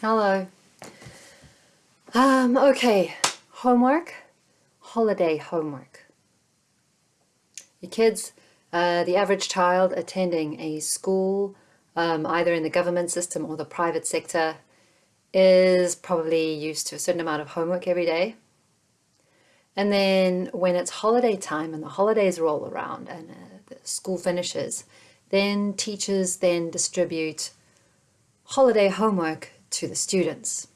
Hello. Um, okay, homework, holiday homework. Your kids, uh, the average child attending a school, um, either in the government system or the private sector, is probably used to a certain amount of homework every day. And then when it's holiday time and the holidays roll around and uh, school finishes, then teachers then distribute holiday homework to the students.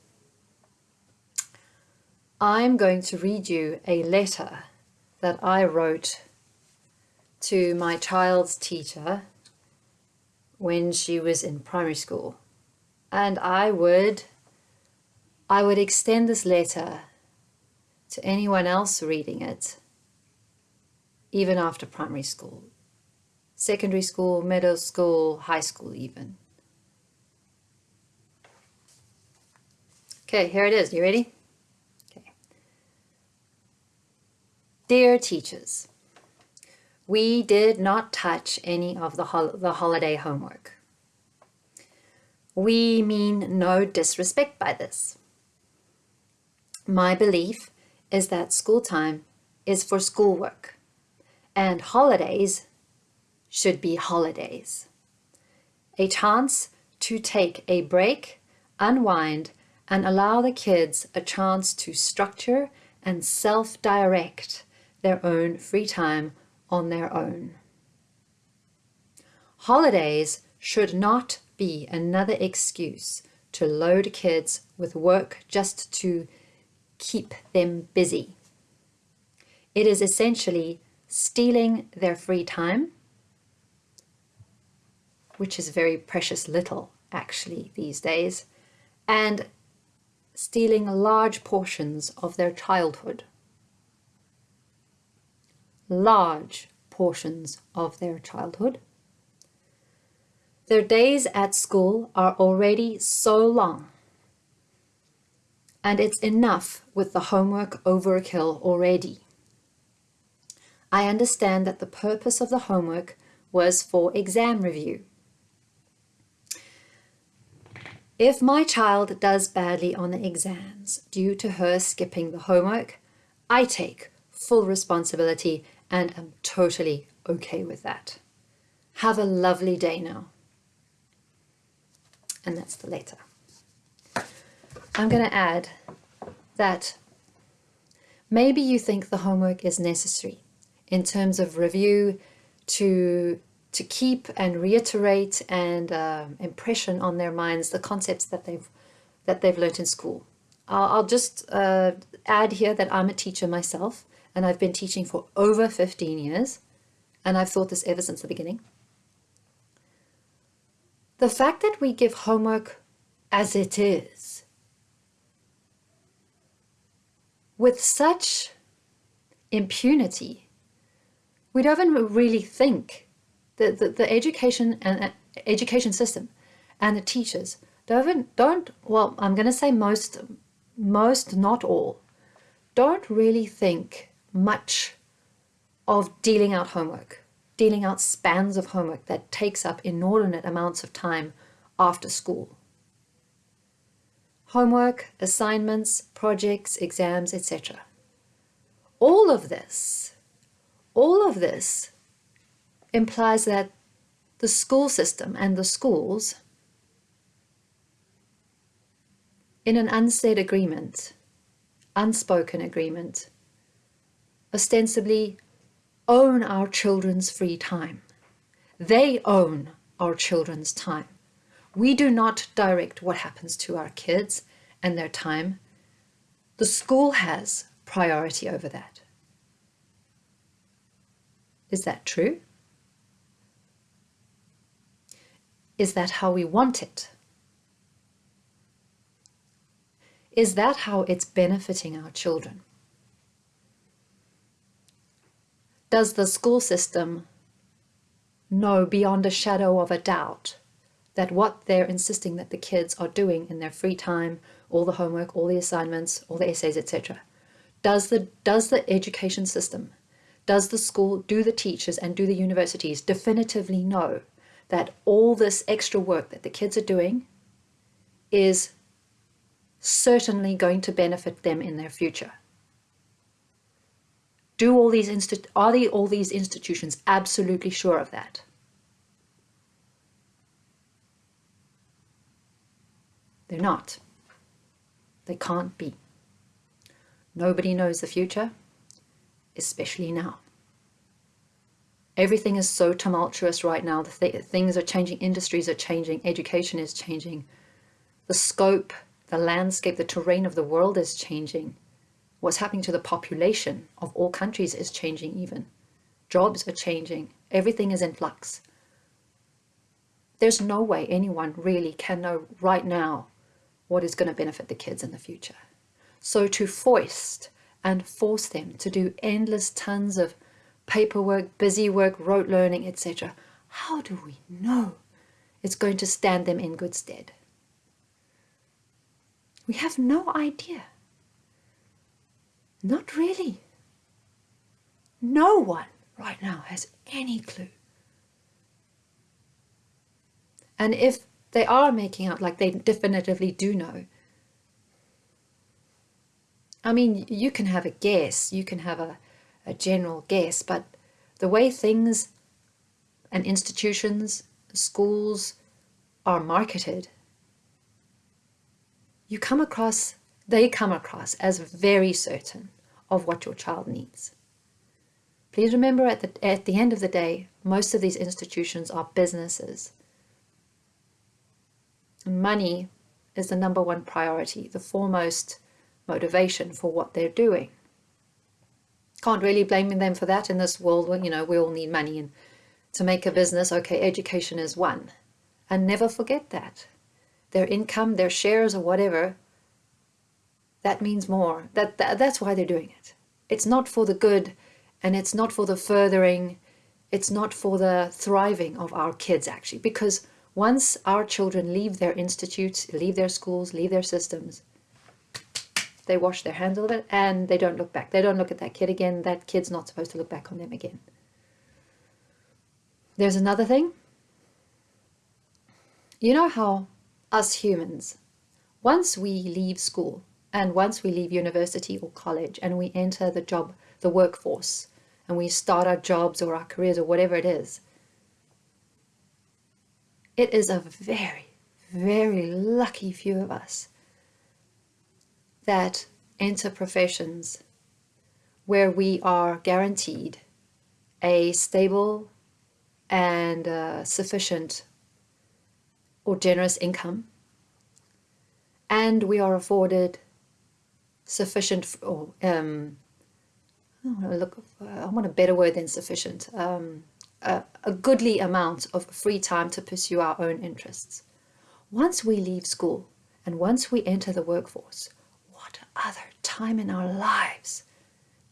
I'm going to read you a letter that I wrote to my child's teacher when she was in primary school. And I would, I would extend this letter to anyone else reading it, even after primary school, secondary school, middle school, high school even. Okay, here it is. You ready? Okay. Dear teachers, we did not touch any of the, hol the holiday homework. We mean no disrespect by this. My belief is that school time is for schoolwork and holidays should be holidays. A chance to take a break, unwind, and allow the kids a chance to structure and self-direct their own free time on their own. Holidays should not be another excuse to load kids with work just to keep them busy. It is essentially stealing their free time, which is very precious little actually these days, and stealing large portions of their childhood. Large portions of their childhood. Their days at school are already so long and it's enough with the homework overkill already. I understand that the purpose of the homework was for exam review. If my child does badly on the exams due to her skipping the homework, I take full responsibility and am totally okay with that. Have a lovely day now. And that's the letter. I'm going to add that maybe you think the homework is necessary in terms of review to to keep and reiterate and uh, impression on their minds the concepts that they've that they've learnt in school. I'll, I'll just uh, add here that I'm a teacher myself and I've been teaching for over 15 years and I've thought this ever since the beginning. The fact that we give homework as it is with such impunity, we don't even really think the, the, the education and uh, education system and the teachers don't, don't well, I'm going to say most, most, not all, don't really think much of dealing out homework, dealing out spans of homework that takes up inordinate amounts of time after school. Homework, assignments, projects, exams, etc. All of this, all of this implies that the school system and the schools, in an unsaid agreement, unspoken agreement, ostensibly own our children's free time. They own our children's time. We do not direct what happens to our kids and their time. The school has priority over that. Is that true? Is that how we want it? Is that how it's benefiting our children? Does the school system know beyond a shadow of a doubt that what they're insisting that the kids are doing in their free time, all the homework, all the assignments, all the essays, etc. Does the, does the education system, does the school, do the teachers and do the universities definitively know that all this extra work that the kids are doing is certainly going to benefit them in their future. Do all these are the, all these institutions absolutely sure of that? They're not. They can't be. Nobody knows the future, especially now. Everything is so tumultuous right now. The th- things are changing, industries are changing, education is changing. The scope, the landscape, the terrain of the world is changing. What's happening to the population of all countries is changing, even. Jobs are changing. Everything is in flux. There's no way anyone really can know right now what is going to benefit the kids in the future. So to foist and force them to do endless tons of paperwork, busy work, rote learning, etc., how do we know it's going to stand them in good stead? We have no idea. Not really. No one right now has any clue. And if they are making out like they definitively do know, I mean, you can have a guess, you can have a, a general guess, but the way things and institutions, schools are marketed, you come across, they come across as very certain of what your child needs. Please remember at the, at the end of the day, most of these institutions are businesses. Money is the number one priority, the foremost motivation for what they're doing. Can't really blame them for that in this world when, you know, we all need money and to make a mm. business, okay, education is one. And never forget that. Their income, their shares or whatever, that means more. That, that That's why they're doing it. It's not for the good and it's not for the furthering, it's not for the thriving of our kids actually. Because once our children leave their institutes, leave their schools, leave their systems, they wash their hands of it and they don't look back. They don't look at that kid again. That kid's not supposed to look back on them again. There's another thing. You know how us humans, once we leave school and once we leave university or college and we enter the job, the workforce, and we start our jobs or our careers or whatever it is, it is a very, very lucky few of us that enter professions where we are guaranteed a stable and uh, sufficient or generous income, and we are afforded sufficient or um, I want to look. I want a better word than sufficient. Um, a, a goodly amount of free time to pursue our own interests. Once we leave school and once we enter the workforce, other time in our lives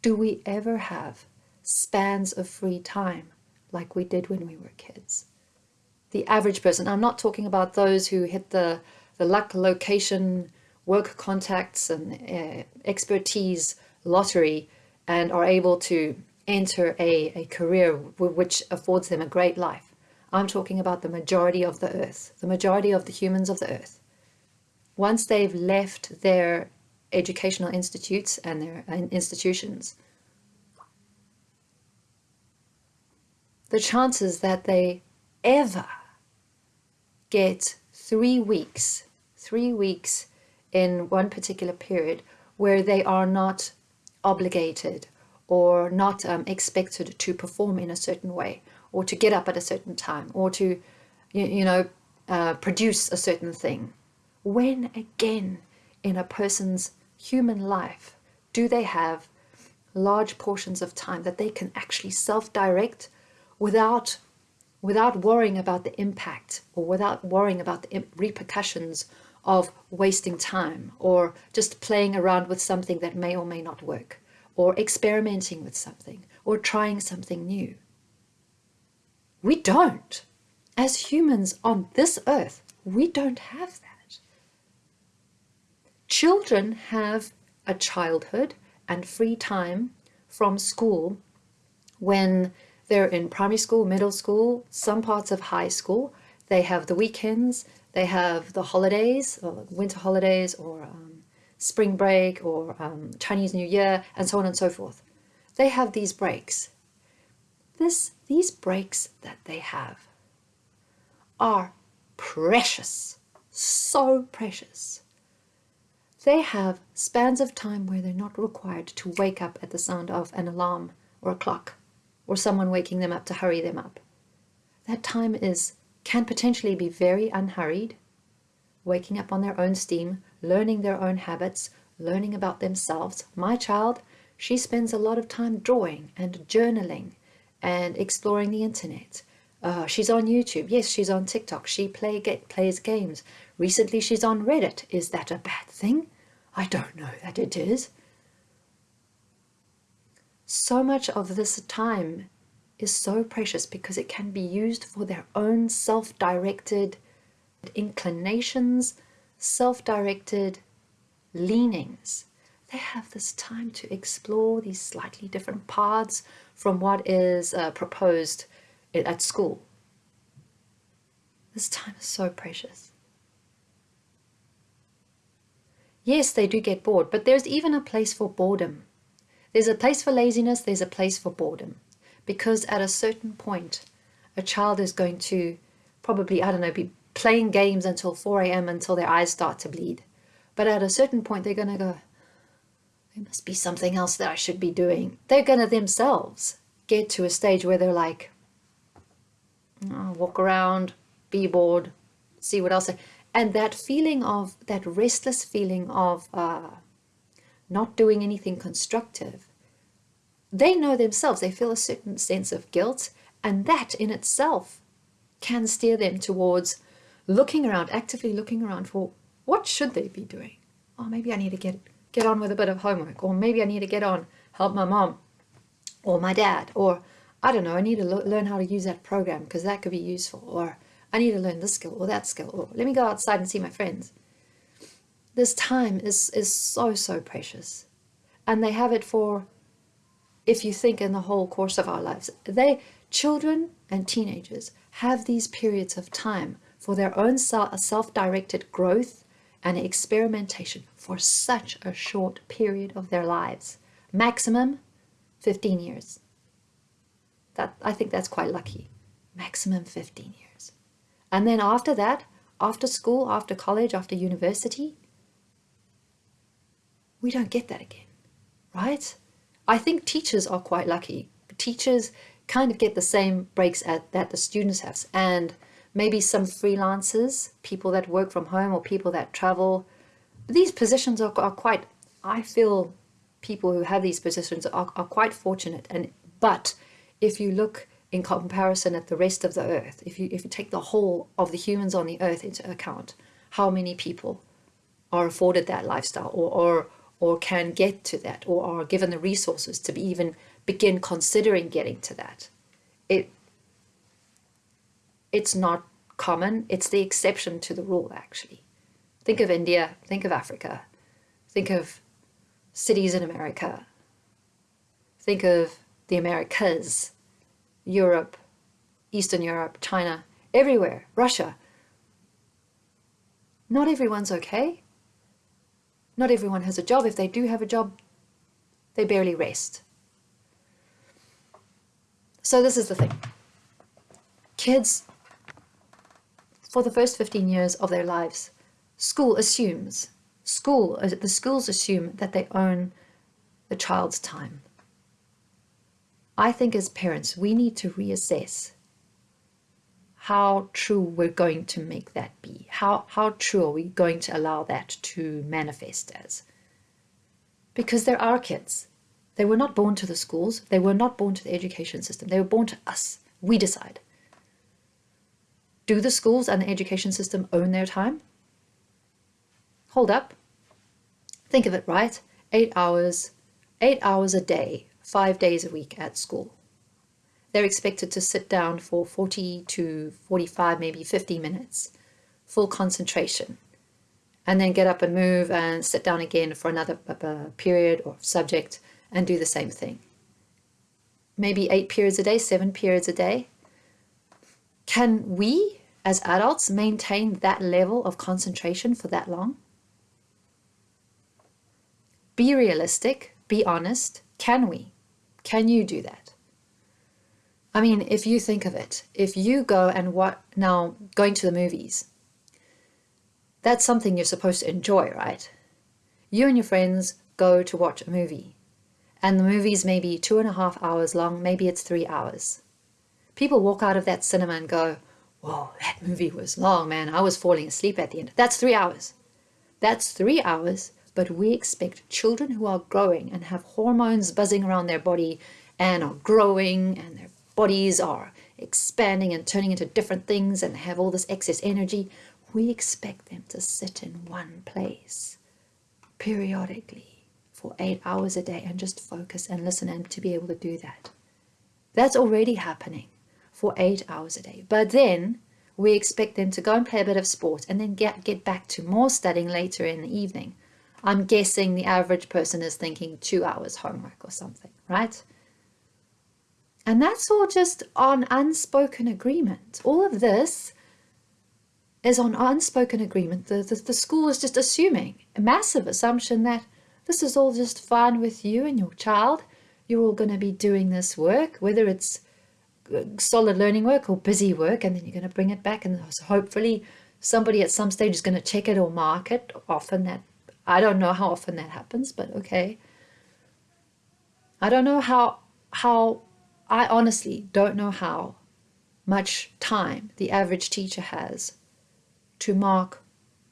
do we ever have spans of free time like we did when we were kids? The average person, I'm not talking about those who hit the, the luck, location, work contacts, and uh, expertise lottery and are able to enter a, a career which affords them a great life. I'm talking about the majority of the earth, the majority of the humans of the earth. Once they've left their educational institutes and their institutions. The chances that they ever get three weeks, three weeks in one particular period where they are not obligated or not um, expected to perform in a certain way or to get up at a certain time or to, you, you know, uh, produce a certain thing. When again in a person's human life do they have large portions of time that they can actually self-direct without without worrying about the impact or without worrying about the repercussions of wasting time or just playing around with something that may or may not work or experimenting with something or trying something new. We don't. As humans on this earth, we don't have that. Children have a childhood and free time from school when they're in primary school, middle school, some parts of high school. They have the weekends, They have the holidays, winter holidays, or um, spring break, or um, Chinese New Year, and so on and so forth. They have these breaks. This, these breaks that they have are precious, so precious. They have spans of time where they're not required to wake up at the sound of an alarm or a clock or someone waking them up to hurry them up. That time is can potentially be very unhurried, waking up on their own steam, learning their own habits, learning about themselves. My child, she spends a lot of time drawing and journaling and exploring the internet. Uh, she's on YouTube. Yes, she's on TikTok. She play get, plays games. Recently, she's on Reddit. Is that a bad thing? I don't know that it is. So much of this time is so precious because it can be used for their own self-directed inclinations, self-directed leanings. They have this time to explore these slightly different paths from what is uh, proposed at school. This time is so precious. Yes, they do get bored, but there's even a place for boredom. There's a place for laziness, there's a place for boredom because at a certain point, a child is going to probably, I don't know, be playing games until 4 a.m. until their eyes start to bleed. But at a certain point, they're going to go, there must be something else that I should be doing. They're going to themselves get to a stage where they're like, oh, walk around, be bored, see what else. And that feeling of, that restless feeling of uh, not doing anything constructive they know themselves, they feel a certain sense of guilt, and that in itself can steer them towards looking around, actively looking around for what should they be doing? Oh, maybe I need to get, get on with a bit of homework, or maybe I need to get on, help my mom, or my dad, or I don't know, I need to learn how to use that program because that could be useful, or I need to learn this skill or that skill, or let me go outside and see my friends. This time is, is so, so precious. And they have it for if you think in the whole course of our lives. They, children and teenagers, have these periods of time for their own self-directed growth and experimentation for such a short period of their lives. Maximum 15 years. That I think that's quite lucky. Maximum 15 years. And then after that, after school, after college, after university, we don't get that again, right? I think teachers are quite lucky. Teachers kind of get the same breaks at, that the students have and maybe some freelancers, people that work from home or people that travel. These positions are, are quite, I feel people who have these positions are, are quite fortunate. And But if you look in comparison at the rest of the earth, if you, if you take the whole of the humans on the earth into account, how many people are afforded that lifestyle or, or or can get to that or are given the resources to be even begin considering getting to that. It, it's not common, it's the exception to the rule actually. Think of India, think of Africa, think of cities in America, think of the Americas, Europe, Eastern Europe, China, everywhere, Russia. Not everyone's okay. Not everyone has a job. If they do have a job, they barely rest. So this is the thing. Kids, for the first 15 years of their lives, school assumes, school, the schools assume that they own the child's time. I think as parents, we need to reassess how true we're going to make that be. How, how true are we going to allow that to manifest as? Because there are kids. They were not born to the schools. They were not born to the education system. They were born to us. We decide. Do the schools and the education system own their time? Hold up. Think of it right. Eight hours, eight hours a day, five days a week at school they're expected to sit down for 40 to 45, maybe 50 minutes, full concentration, and then get up and move and sit down again for another uh, period or subject and do the same thing. Maybe eight periods a day, seven periods a day. Can we, as adults maintain that level of concentration for that long? Be realistic, be honest. Can we? Can you do that? I mean, if you think of it, if you go and what now going to the movies, that's something you're supposed to enjoy, right? You and your friends go to watch a movie, and the movie's maybe two and a half hours long, maybe it's three hours. People walk out of that cinema and go, Whoa, that movie was long, man. I was falling asleep at the end. That's three hours. That's three hours, but we expect children who are growing and have hormones buzzing around their body and are growing and their bodies are expanding and turning into different things and have all this excess energy. We expect them to sit in one place periodically for eight hours a day and just focus and listen and to be able to do that. That's already happening for eight hours a day. But then we expect them to go and play a bit of sport and then get, get back to more studying later in the evening. I'm guessing the average person is thinking two hours homework or something, right? And that's all just on unspoken agreement. All of this is on unspoken agreement. The, the, the school is just assuming a massive assumption that this is all just fine with you and your child. You're all going to be doing this work, whether it's uh, solid learning work or busy work and then you're going to bring it back and hopefully somebody at some stage is going to check it or mark it often that i don't know how often that happens but okay i don't know how how i honestly don't know how much time the average teacher has to mark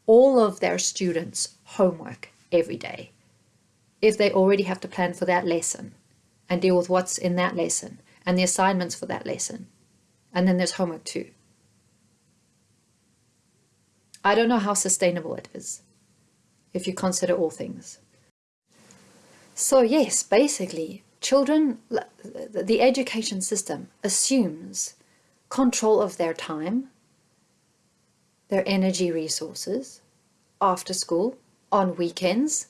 all of their students homework every day if they already have to plan for that lesson and deal with what's in that lesson and the assignments for that lesson. And then there's homework too. I don't know how sustainable it is if you consider all things. So yes, basically, children, the education system assumes control of their time, their energy resources, after school, on weekends.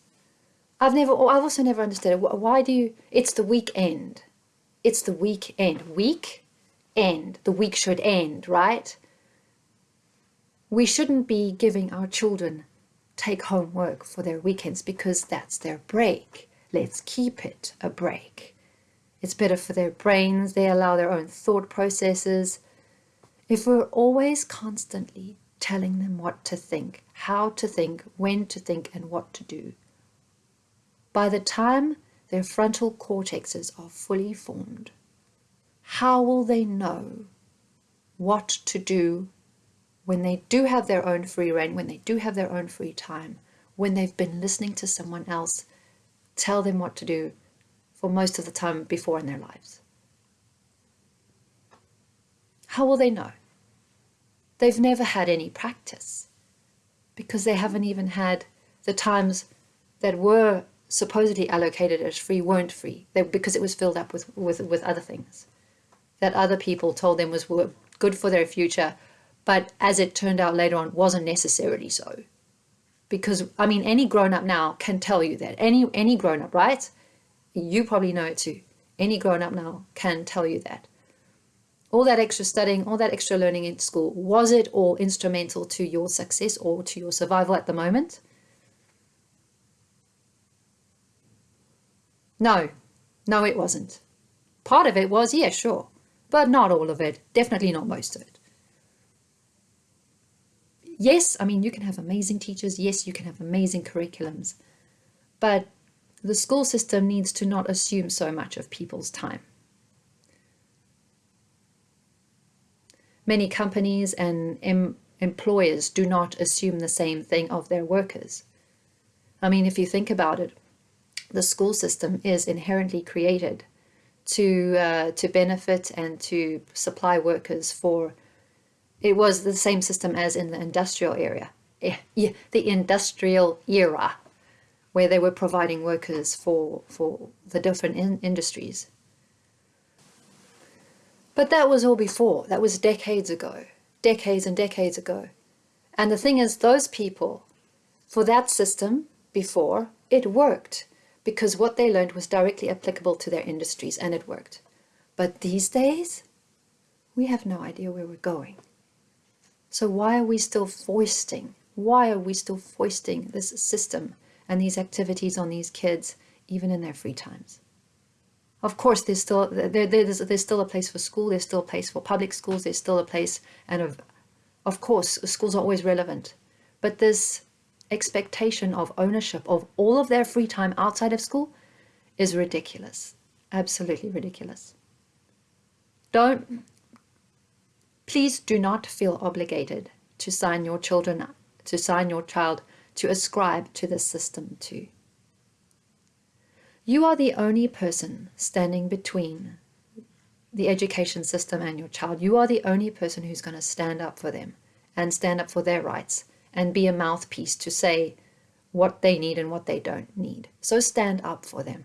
I've never, I've also never understood it. Why do you, it's the weekend. It's the weekend. Week end. The week should end, right? We shouldn't be giving our children take home work for their weekends because that's their break. Let's keep it a break. It's better for their brains. They allow their own thought processes. If we're always constantly telling them what to think, how to think, when to think, and what to do, by the time their frontal cortexes are fully formed. How will they know what to do when they do have their own free rein, when they do have their own free time, when they've been listening to someone else tell them what to do for most of the time before in their lives? How will they know? They've never had any practice because they haven't even had the times that were supposedly allocated as free weren't free they, because it was filled up with, with, with other things that other people told them was good for their future, but as it turned out later on, wasn't necessarily so. Because, I mean, any grown up now can tell you that. Any, any grown up, right? You probably know it too. Any grown up now can tell you that. All that extra studying, all that extra learning in school, was it all instrumental to your success or to your survival at the moment? No, no, it wasn't. Part of it was, yeah, sure, but not all of it. Definitely not most of it. Yes, I mean, you can have amazing teachers. Yes, you can have amazing curriculums. But the school system needs to not assume so much of people's time. Many companies and em employers do not assume the same thing of their workers. I mean, if you think about it, the school system is inherently created to uh, to benefit and to supply workers for it was the same system as in the industrial area. Eh, yeah, the industrial era where they were providing workers for for the different in industries. But that was all before. That was decades ago. Decades and decades ago. And the thing is those people for that system before it worked because what they learned was directly applicable to their industries and it worked. But these days, we have no idea where we're going. So why are we still foisting? Why are we still foisting this system and these activities on these kids, even in their free times? Of course, there's still there, there's, there's still a place for school. There's still a place for public schools. There's still a place, and of, of course, schools are always relevant. But this expectation of ownership of all of their free time outside of school is ridiculous. Absolutely ridiculous. Don't, please do not feel obligated to sign your children, to sign your child to ascribe to this system too. You are the only person standing between the education system and your child. You are the only person who's going to stand up for them and stand up for their rights and be a mouthpiece to say what they need and what they don't need. So stand up for them.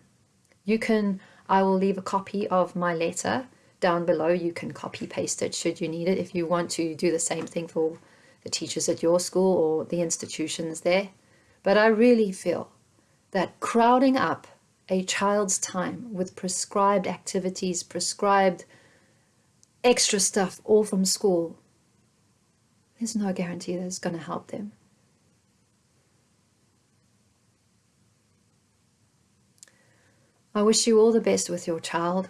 You can, I will leave a copy of my letter down below. You can copy paste it should you need it if you want to do the same thing for the teachers at your school or the institutions there. But I really feel that crowding up a child's time with prescribed activities, prescribed extra stuff all from school, there's no guarantee that it's going to help them. I wish you all the best with your child.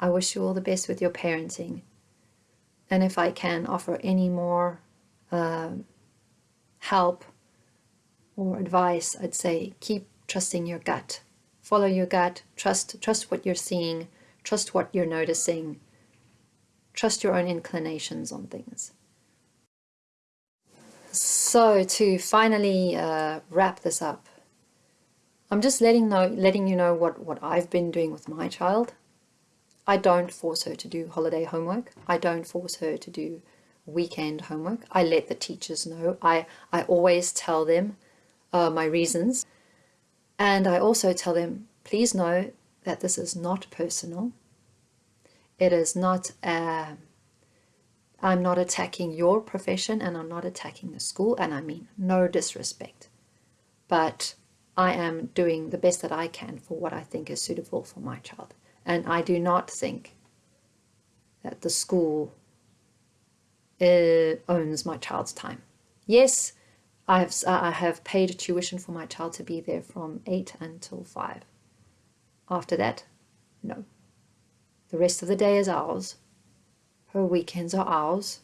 I wish you all the best with your parenting. And if I can offer any more uh, help or advice, I'd say keep trusting your gut. Follow your gut. Trust, trust what you're seeing. Trust what you're noticing. Trust your own inclinations on things. So to finally uh, wrap this up, I'm just letting know, letting you know what, what I've been doing with my child. I don't force her to do holiday homework. I don't force her to do weekend homework. I let the teachers know. I, I always tell them uh, my reasons. And I also tell them, please know that this is not personal. It is not, uh, I'm not attacking your profession and I'm not attacking the school. And I mean no disrespect. But I am doing the best that I can for what I think is suitable for my child. And I do not think that the school uh, owns my child's time. Yes, I have, I have paid tuition for my child to be there from 8 until 5. After that, no. The rest of the day is ours. Her weekends are ours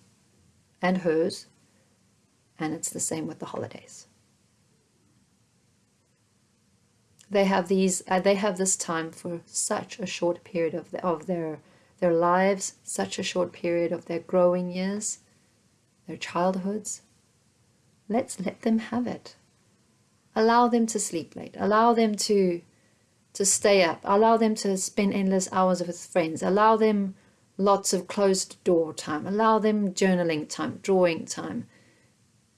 and hers. And it's the same with the holidays. They have these uh, they have this time for such a short period of, the, of their their lives such a short period of their growing years their childhoods. Let's let them have it. Allow them to sleep late. Allow them to to stay up. Allow them to spend endless hours with friends. Allow them lots of closed door time. Allow them journaling time drawing time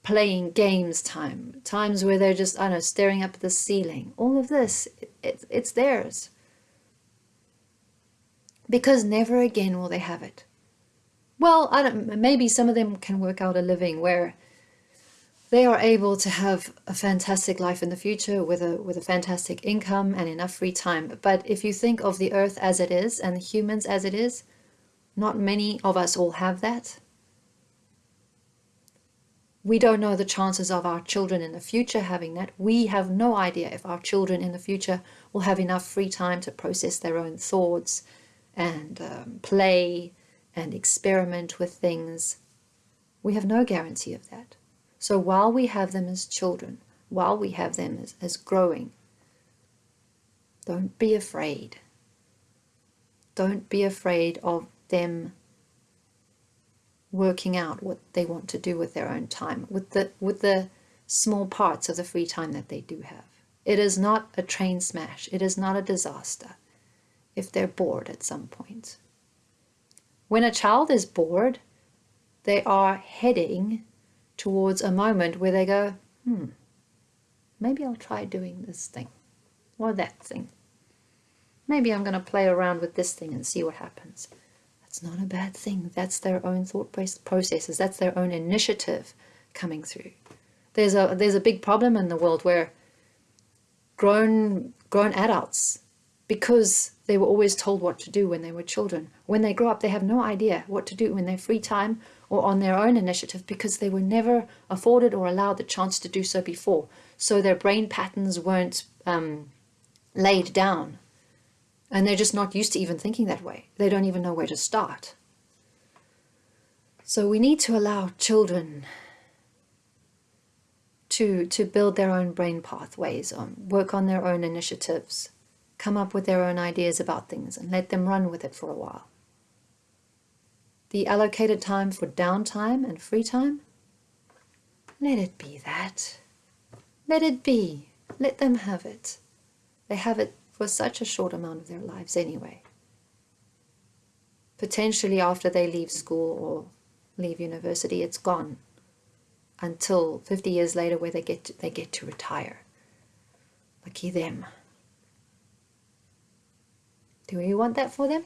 playing games time, times where they're just, I don't know, staring up at the ceiling. All of this, it, it, it's theirs. Because never again will they have it. Well, I don't, maybe some of them can work out a living where they are able to have a fantastic life in the future with a with a fantastic income and enough free time. But if you think of the earth as it is and humans as it is, not many of us all have that. We don't know the chances of our children in the future having that. We have no idea if our children in the future will have enough free time to process their own thoughts and um, play and experiment with things. We have no guarantee of that. So while we have them as children, while we have them as, as growing, don't be afraid. Don't be afraid of them working out what they want to do with their own time, with the, with the small parts of the free time that they do have. It is not a train smash. It is not a disaster if they're bored at some point. When a child is bored, they are heading towards a moment where they go, hmm, maybe I'll try doing this thing or that thing. Maybe I'm going to play around with this thing and see what happens. It's not a bad thing. That's their own thought processes. That's their own initiative coming through. There's a there's a big problem in the world where grown grown adults, because they were always told what to do when they were children, when they grow up, they have no idea what to do in their free time or on their own initiative because they were never afforded or allowed the chance to do so before. So their brain patterns weren't um, laid down. And they're just not used to even thinking that way. They don't even know where to start. So we need to allow children to, to build their own brain pathways, um, work on their own initiatives, come up with their own ideas about things, and let them run with it for a while. The allocated time for downtime and free time, let it be that. Let it be. Let them have it. They have it for such a short amount of their lives anyway. Potentially after they leave school or leave university, it's gone until 50 years later where they get to, they get to retire. Lucky them. Do you want that for them?